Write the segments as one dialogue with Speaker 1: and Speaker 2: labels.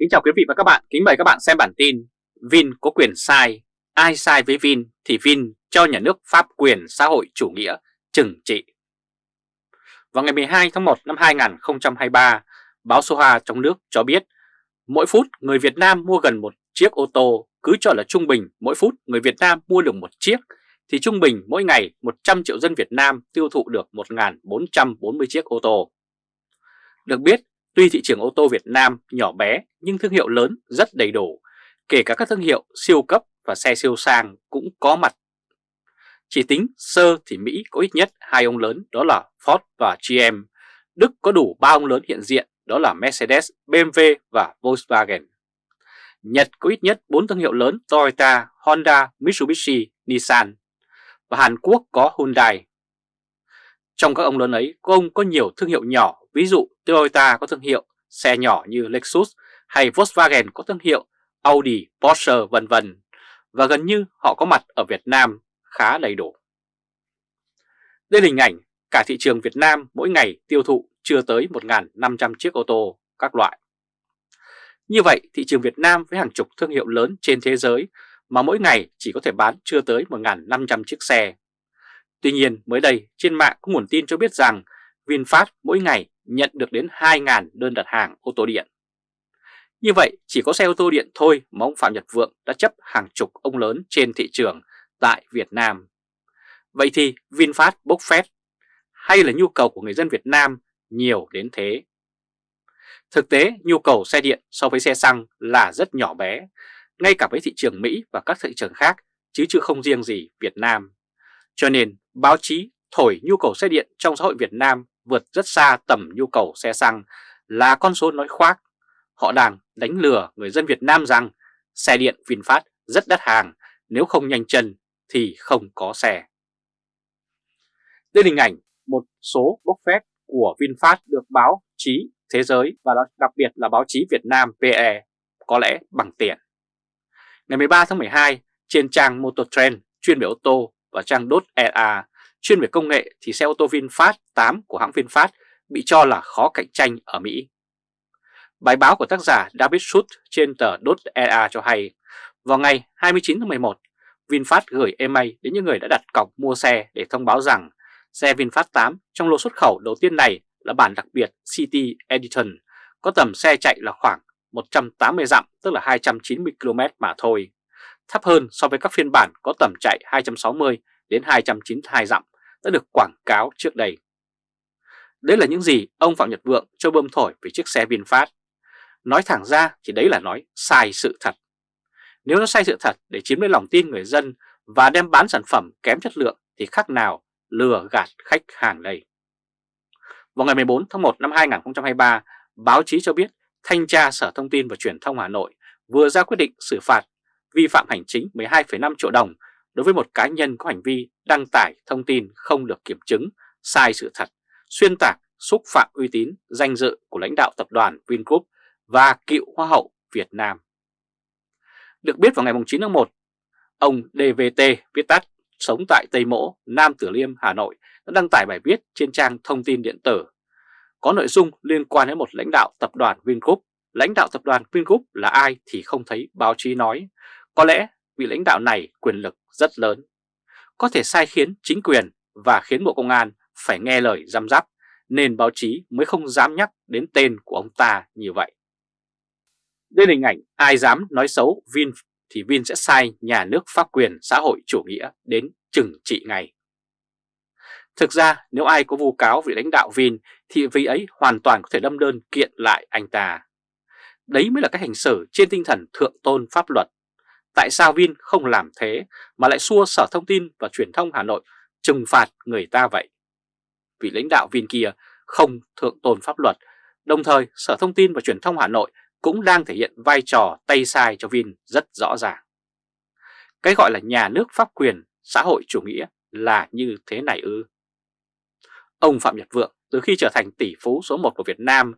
Speaker 1: Kính chào quý vị và các bạn, kính mời các bạn xem bản tin Vin có quyền sai, ai sai với Vin thì Vin cho nhà nước pháp quyền xã hội chủ nghĩa trừng trị. Vào ngày 12 tháng 1 năm 2023, báo Soha trong nước cho biết mỗi phút người Việt Nam mua gần một chiếc ô tô, cứ cho là trung bình mỗi phút người Việt Nam mua được một chiếc, thì trung bình mỗi ngày 100 triệu dân Việt Nam tiêu thụ được 1.440 chiếc ô tô. Được biết, Tuy thị trường ô tô Việt Nam nhỏ bé nhưng thương hiệu lớn rất đầy đủ, kể cả các thương hiệu siêu cấp và xe siêu sang cũng có mặt. Chỉ tính sơ thì Mỹ có ít nhất hai ông lớn đó là Ford và GM, Đức có đủ ba ông lớn hiện diện đó là Mercedes, BMW và Volkswagen. Nhật có ít nhất 4 thương hiệu lớn Toyota, Honda, Mitsubishi, Nissan và Hàn Quốc có Hyundai. Trong các ông lớn ấy, có ông có nhiều thương hiệu nhỏ, ví dụ Toyota có thương hiệu xe nhỏ như Lexus hay Volkswagen có thương hiệu Audi, Porsche vân vân và gần như họ có mặt ở Việt Nam khá đầy đủ. Đây là hình ảnh cả thị trường Việt Nam mỗi ngày tiêu thụ chưa tới 1.500 chiếc ô tô các loại. Như vậy, thị trường Việt Nam với hàng chục thương hiệu lớn trên thế giới mà mỗi ngày chỉ có thể bán chưa tới 1.500 chiếc xe. Tuy nhiên, mới đây trên mạng có nguồn tin cho biết rằng VinFast mỗi ngày nhận được đến 2.000 đơn đặt hàng ô tô điện. Như vậy, chỉ có xe ô tô điện thôi mà ông Phạm Nhật Vượng đã chấp hàng chục ông lớn trên thị trường tại Việt Nam. Vậy thì VinFast bốc phét hay là nhu cầu của người dân Việt Nam nhiều đến thế? Thực tế, nhu cầu xe điện so với xe xăng là rất nhỏ bé, ngay cả với thị trường Mỹ và các thị trường khác, chứ chưa không riêng gì Việt Nam. Cho nên, báo chí thổi nhu cầu xe điện trong xã hội Việt Nam vượt rất xa tầm nhu cầu xe xăng là con số nói khoác. Họ đang đánh lừa người dân Việt Nam rằng xe điện VinFast rất đắt hàng, nếu không nhanh chân thì không có xe. Đây là hình ảnh một số bốc phép của VinFast được báo chí thế giới và đặc biệt là báo chí Việt Nam PE có lẽ bằng tiền. Ngày 13 tháng 12, trên trang Mototrend chuyên về ô tô và trang .EA Chuyên về công nghệ thì xe ô tô VinFast 8 của hãng VinFast bị cho là khó cạnh tranh ở Mỹ. Bài báo của tác giả David Schultz trên tờ Dot EA cho hay, vào ngày 29 tháng 11, VinFast gửi email đến những người đã đặt cọc mua xe để thông báo rằng xe VinFast 8 trong lô xuất khẩu đầu tiên này là bản đặc biệt City Edition, có tầm xe chạy là khoảng 180 dặm tức là 290 km mà thôi, thấp hơn so với các phiên bản có tầm chạy 260 đến 292 dặm đã được quảng cáo trước đây. Đấy là những gì ông Phạm Nhật Vượng cho bơm thổi về chiếc xe VinFast. Nói thẳng ra thì đấy là nói sai sự thật. Nếu nó sai sự thật để chiếm lấy lòng tin người dân và đem bán sản phẩm kém chất lượng thì khác nào lừa gạt khách hàng đây. Vào ngày 14 tháng 1 năm 2023, báo chí cho biết Thanh tra Sở Thông tin và Truyền thông Hà Nội vừa ra quyết định xử phạt vi phạm hành chính 12,5 triệu đồng đối với một cá nhân có hành vi đăng tải thông tin không được kiểm chứng, sai sự thật, xuyên tạc, xúc phạm uy tín, danh dự của lãnh đạo tập đoàn Vingroup và cựu Hoa hậu Việt Nam. Được biết vào ngày 9 tháng 1, ông DVT viết tắt sống tại Tây Mỗ, Nam Tử Liêm, Hà Nội đã đăng tải bài viết trên trang thông tin điện tử. Có nội dung liên quan đến một lãnh đạo tập đoàn Vingroup. Lãnh đạo tập đoàn Vingroup là ai thì không thấy báo chí nói. Có lẽ vị lãnh đạo này quyền lực rất lớn, có thể sai khiến chính quyền và khiến Bộ Công an phải nghe lời giam giáp nên báo chí mới không dám nhắc đến tên của ông ta như vậy. Đây là hình ảnh ai dám nói xấu Vin thì Vin sẽ sai nhà nước pháp quyền xã hội chủ nghĩa đến trừng trị ngay. Thực ra nếu ai có vu cáo vị lãnh đạo Vin thì vị ấy hoàn toàn có thể đâm đơn kiện lại anh ta. Đấy mới là cách hành xử trên tinh thần thượng tôn pháp luật Tại sao Vin không làm thế mà lại xua Sở Thông tin và Truyền thông Hà Nội trừng phạt người ta vậy? Vì lãnh đạo Vin kia không thượng tôn pháp luật, đồng thời Sở Thông tin và Truyền thông Hà Nội cũng đang thể hiện vai trò tay sai cho Vin rất rõ ràng. Cái gọi là nhà nước pháp quyền, xã hội chủ nghĩa là như thế này ư. Ông Phạm Nhật Vượng từ khi trở thành tỷ phú số 1 của Việt Nam,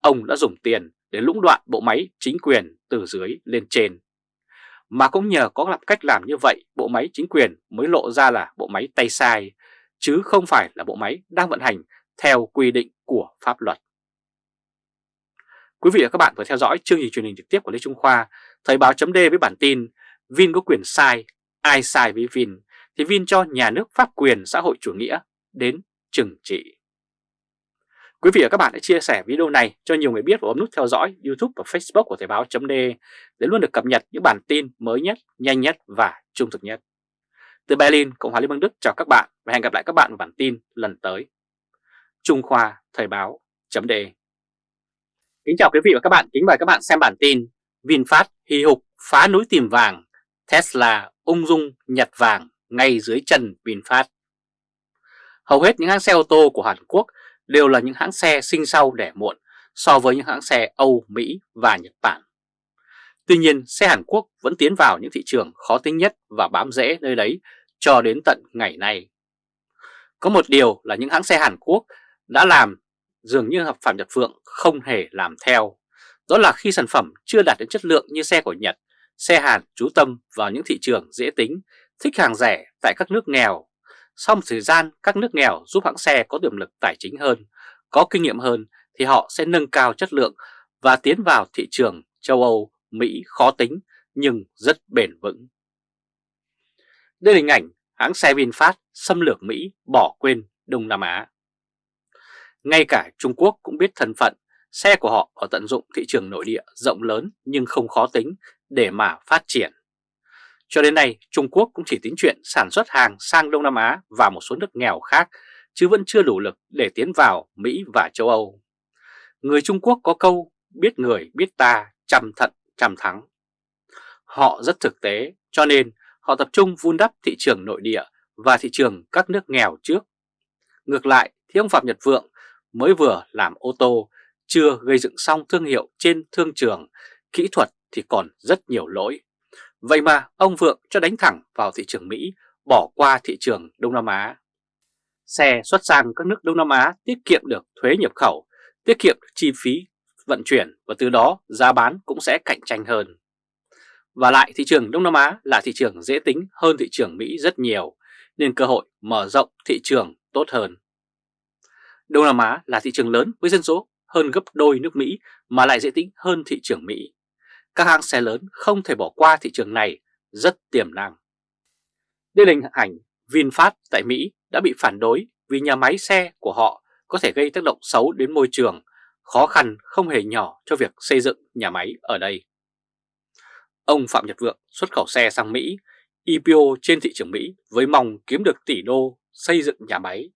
Speaker 1: ông đã dùng tiền để lũng đoạn bộ máy chính quyền từ dưới lên trên mà cũng nhờ có làm cách làm như vậy, bộ máy chính quyền mới lộ ra là bộ máy tay sai, chứ không phải là bộ máy đang vận hành theo quy định của pháp luật. Quý vị và các bạn vừa theo dõi chương trình truyền hình trực tiếp của Lê Trung Khoa, Thời báo chấm với bản tin Vin có quyền sai, ai sai với Vin thì Vin cho nhà nước pháp quyền xã hội chủ nghĩa đến trừng trị. Quý vị và các bạn hãy chia sẻ video này cho nhiều người biết và bấm nút theo dõi YouTube và Facebook của Thời Báo .de để luôn được cập nhật những bản tin mới nhất, nhanh nhất và trung thực nhất. Từ Berlin, Cộng hòa Liên bang Đức chào các bạn và hẹn gặp lại các bạn vào bản tin lần tới. Trung Khoa Thời Báo .de. Kính chào quý vị và các bạn, kính mời các bạn xem bản tin VinFast hì hục phá núi tìm vàng, Tesla ung dung nhặt vàng ngay dưới chân VinFast. Hầu hết những hãng xe ô tô của Hàn Quốc đều là những hãng xe sinh sau đẻ muộn so với những hãng xe Âu, Mỹ và Nhật Bản. Tuy nhiên, xe Hàn Quốc vẫn tiến vào những thị trường khó tính nhất và bám rễ nơi đấy cho đến tận ngày nay. Có một điều là những hãng xe Hàn Quốc đã làm dường như hợp Phạm Nhật Phượng không hề làm theo. Đó là khi sản phẩm chưa đạt đến chất lượng như xe của Nhật, xe Hàn chú tâm vào những thị trường dễ tính, thích hàng rẻ tại các nước nghèo. Sau một thời gian, các nước nghèo giúp hãng xe có tiềm lực tài chính hơn, có kinh nghiệm hơn thì họ sẽ nâng cao chất lượng và tiến vào thị trường châu Âu, Mỹ khó tính nhưng rất bền vững. Đây là hình ảnh hãng xe VinFast xâm lược Mỹ bỏ quên Đông Nam Á. Ngay cả Trung Quốc cũng biết thân phận, xe của họ ở tận dụng thị trường nội địa rộng lớn nhưng không khó tính để mà phát triển. Cho đến nay, Trung Quốc cũng chỉ tính chuyện sản xuất hàng sang Đông Nam Á và một số nước nghèo khác, chứ vẫn chưa đủ lực để tiến vào Mỹ và châu Âu. Người Trung Quốc có câu biết người biết ta, chăm thận chăm thắng. Họ rất thực tế, cho nên họ tập trung vun đắp thị trường nội địa và thị trường các nước nghèo trước. Ngược lại thì ông Phạm Nhật Vượng mới vừa làm ô tô, chưa gây dựng xong thương hiệu trên thương trường, kỹ thuật thì còn rất nhiều lỗi. Vậy mà ông Vượng cho đánh thẳng vào thị trường Mỹ, bỏ qua thị trường Đông Nam Á. Xe xuất sang các nước Đông Nam Á tiết kiệm được thuế nhập khẩu, tiết kiệm được chi phí vận chuyển và từ đó giá bán cũng sẽ cạnh tranh hơn. Và lại thị trường Đông Nam Á là thị trường dễ tính hơn thị trường Mỹ rất nhiều, nên cơ hội mở rộng thị trường tốt hơn. Đông Nam Á là thị trường lớn với dân số hơn gấp đôi nước Mỹ mà lại dễ tính hơn thị trường Mỹ. Các hãng xe lớn không thể bỏ qua thị trường này rất tiềm năng. Đây là hình ảnh VinFast tại Mỹ đã bị phản đối vì nhà máy xe của họ có thể gây tác động xấu đến môi trường, khó khăn không hề nhỏ cho việc xây dựng nhà máy ở đây. Ông Phạm Nhật Vượng xuất khẩu xe sang Mỹ, IPO trên thị trường Mỹ với mong kiếm được tỷ đô xây dựng nhà máy.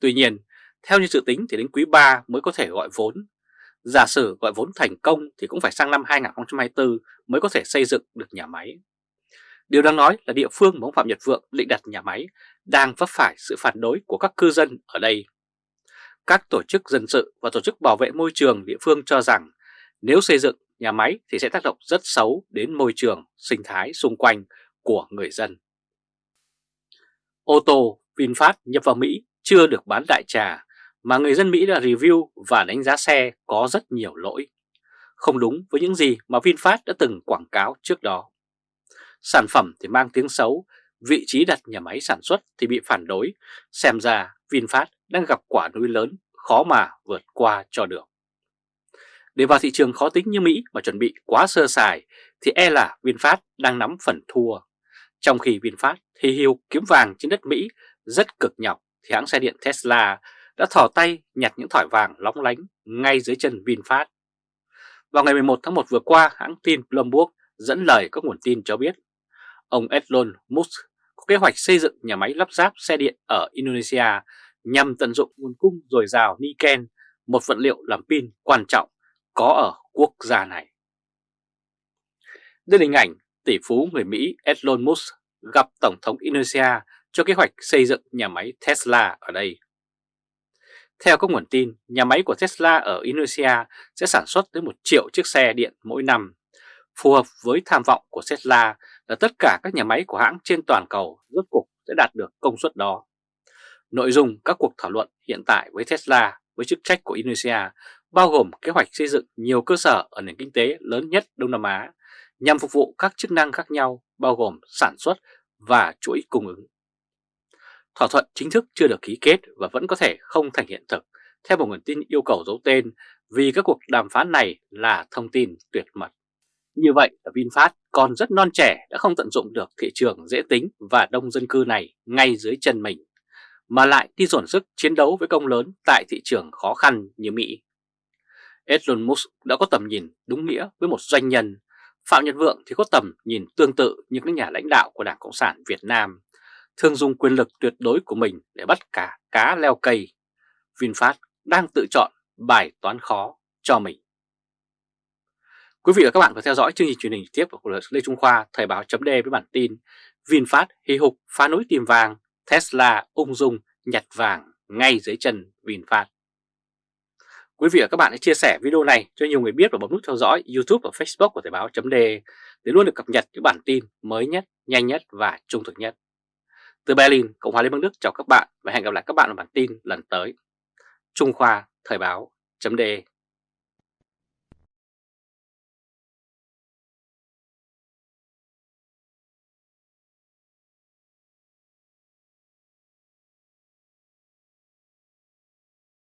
Speaker 1: Tuy nhiên, theo như dự tính thì đến quý 3 mới có thể gọi vốn. Giả sử gọi vốn thành công thì cũng phải sang năm 2024 mới có thể xây dựng được nhà máy. Điều đáng nói là địa phương mà ông Phạm Nhật Vượng định đặt nhà máy đang vấp phải sự phản đối của các cư dân ở đây. Các tổ chức dân sự và tổ chức bảo vệ môi trường địa phương cho rằng nếu xây dựng nhà máy thì sẽ tác động rất xấu đến môi trường, sinh thái xung quanh của người dân. Ô tô VinFast nhập vào Mỹ chưa được bán đại trà mà người dân Mỹ đã review và đánh giá xe có rất nhiều lỗi. Không đúng với những gì mà VinFast đã từng quảng cáo trước đó. Sản phẩm thì mang tiếng xấu, vị trí đặt nhà máy sản xuất thì bị phản đối, xem ra VinFast đang gặp quả núi lớn khó mà vượt qua cho được. Để vào thị trường khó tính như Mỹ mà chuẩn bị quá sơ sài thì e là VinFast đang nắm phần thua. Trong khi VinFast thì hiu kiếm vàng trên đất Mỹ rất cực nhọc thì hãng xe điện Tesla đã thò tay nhặt những thỏi vàng lóng lánh ngay dưới chân VinFast. Vào ngày 11 tháng 1 vừa qua, hãng tin Bloomberg dẫn lời các nguồn tin cho biết ông Elon Musk có kế hoạch xây dựng nhà máy lắp ráp xe điện ở Indonesia nhằm tận dụng nguồn cung dồi dào niken, một vật liệu làm pin quan trọng có ở quốc gia này. Đây là hình ảnh tỷ phú người Mỹ Elon Musk gặp Tổng thống Indonesia cho kế hoạch xây dựng nhà máy Tesla ở đây. Theo các nguồn tin, nhà máy của Tesla ở Indonesia sẽ sản xuất tới 1 triệu chiếc xe điện mỗi năm. Phù hợp với tham vọng của Tesla là tất cả các nhà máy của hãng trên toàn cầu rốt cục sẽ đạt được công suất đó. Nội dung các cuộc thảo luận hiện tại với Tesla với chức trách của Indonesia bao gồm kế hoạch xây dựng nhiều cơ sở ở nền kinh tế lớn nhất Đông Nam Á nhằm phục vụ các chức năng khác nhau bao gồm sản xuất và chuỗi cung ứng. Thỏa thuận chính thức chưa được ký kết và vẫn có thể không thành hiện thực, theo một nguồn tin yêu cầu giấu tên vì các cuộc đàm phán này là thông tin tuyệt mật. Như vậy là VinFast còn rất non trẻ đã không tận dụng được thị trường dễ tính và đông dân cư này ngay dưới chân mình, mà lại đi dồn sức chiến đấu với công lớn tại thị trường khó khăn như Mỹ. Elon Musk đã có tầm nhìn đúng nghĩa với một doanh nhân, Phạm Nhật Vượng thì có tầm nhìn tương tự như các nhà lãnh đạo của Đảng Cộng sản Việt Nam, thường dùng quyền lực tuyệt đối của mình để bắt cả cá leo cây. VinFast đang tự chọn bài toán khó cho mình. Quý vị và các bạn vừa theo dõi chương trình truyền hình tiếp của Lê Trung Khoa Thời báo chấm với bản tin VinFast hì hục phá núi tìm vàng, Tesla ung dung nhặt vàng ngay dưới chân VinFast. Quý vị và các bạn hãy chia sẻ video này cho nhiều người biết và bấm nút theo dõi YouTube và Facebook của Thời báo chấm để luôn được cập nhật những bản tin mới nhất, nhanh nhất và trung thực nhất. Từ Berlin, Cộng hòa Liên bang Đức chào các bạn và hẹn gặp lại các bạn ở bản tin lần tới. Trung Khoa Thời báo chấm